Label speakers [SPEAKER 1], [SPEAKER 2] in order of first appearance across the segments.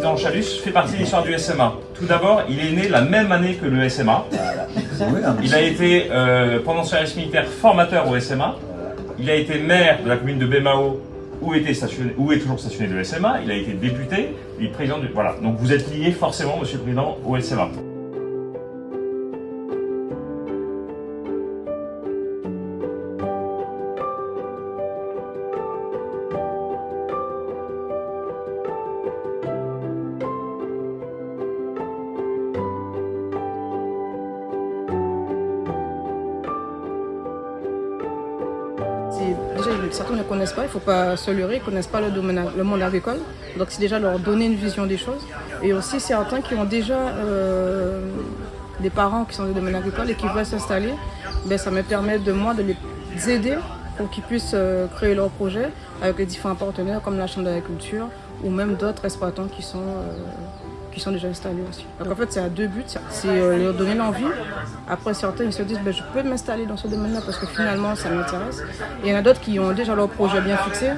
[SPEAKER 1] président Chalus fait partie de l'histoire du SMA. Tout d'abord, il est né la même année que le SMA. Il a été, euh, pendant son service militaire, formateur au SMA. Il a été maire de la commune de Bémao, où, était stationné, où est toujours stationné le SMA. Il a été député, puis président du... Voilà, donc vous êtes lié forcément, monsieur le président, au SMA.
[SPEAKER 2] Déjà, certains ne connaissent pas, il ne faut pas se leurrer, ils ne connaissent pas le, monde agricole. Donc c'est déjà leur donner une vision des choses. Et aussi certains qui ont déjà euh, des parents qui sont dans le domaine agricole et qui veulent s'installer, ben, ça me permet de moi de les aider pour qu'ils puissent euh, créer leur projet avec les différents partenaires comme la Chambre d'agriculture ou même d'autres exploitants qui sont euh, qui sont déjà installés aussi. Donc en fait, c'est à deux buts. C'est euh, leur donner l'envie. Après, certains ils se disent, ben, je peux m'installer dans ce domaine-là parce que finalement, ça m'intéresse. Et il y en a d'autres qui ont déjà leur projet bien fixé,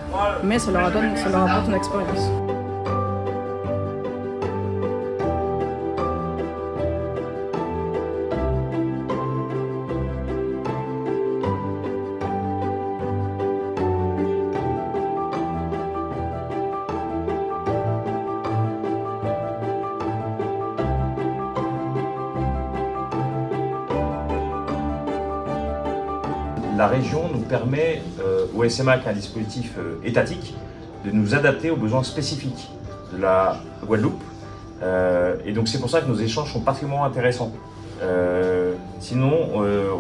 [SPEAKER 2] mais ça leur, donne, ça leur apporte une expérience.
[SPEAKER 1] La région nous permet, euh, au SMA, qui est un dispositif euh, étatique, de nous adapter aux besoins spécifiques de la Guadeloupe. Euh, et donc c'est pour ça que nos échanges sont particulièrement intéressants. sinon,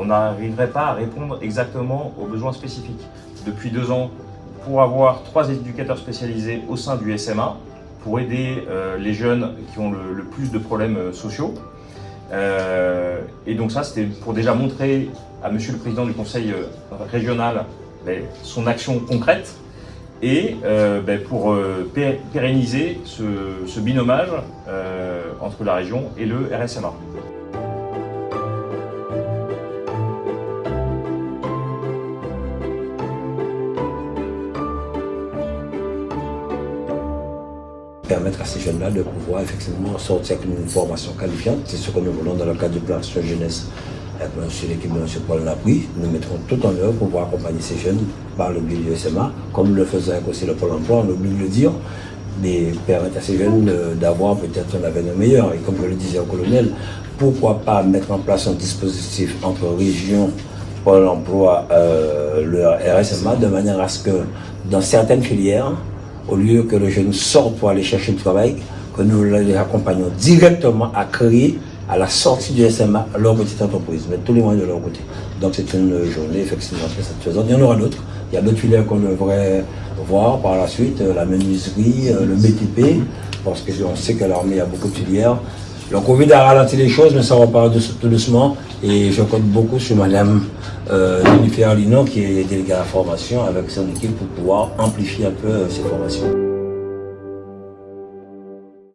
[SPEAKER 1] on n'arriverait pas à répondre exactement aux besoins spécifiques. Depuis deux ans, pour avoir trois éducateurs spécialisés au sein du SMA, pour aider les jeunes qui ont le, le plus de problèmes sociaux. et donc ça, c'était pour déjà montrer à Monsieur le Président du Conseil euh, régional ben, son action concrète et euh, ben, pour euh, pérenniser ce, binomage entre la région et le RSMA.
[SPEAKER 3] permettre à ces jeunes-là de pouvoir effectivement sortir avec une formation qualifiante. C'est ce que nous voulons dans le cadre du plan jeunesse sur l'équipe de M. Paul Lapri, nous mettrons tout en œuvre pour pouvoir accompagner ces jeunes par le biais du SMA, comme le avec aussi le Pôle emploi, on oublie de le dire, mais permettre à ces jeunes d'avoir peut-être un avenir meilleur. Et comme je le disais au colonel, pourquoi pas mettre en place un dispositif entre région, Pôle emploi, euh, le RSMA, de manière à ce que dans certaines filières, au lieu que le jeune sorte pour aller chercher du travail, que nous les accompagnons directement à créer à la sortie du SMA leur petite entreprise, mettre tous les moyens de leur côté. Donc c'est une journée effectivement très satisfaisante. Il y en aura d'autres. Il y a d'autres filières qu'on devrait voir par la suite, euh, la menuiserie, euh, le BTP, parce qu'on sait qu'à l'armée, il y a beaucoup de filières. Le Covid a ralenti les choses, mais ça repart tout doucement. Et je compte beaucoup sur Madame euh, Jennifer Lino, qui est déléguée à la formation, avec son équipe pour pouvoir amplifier un peu ces formations.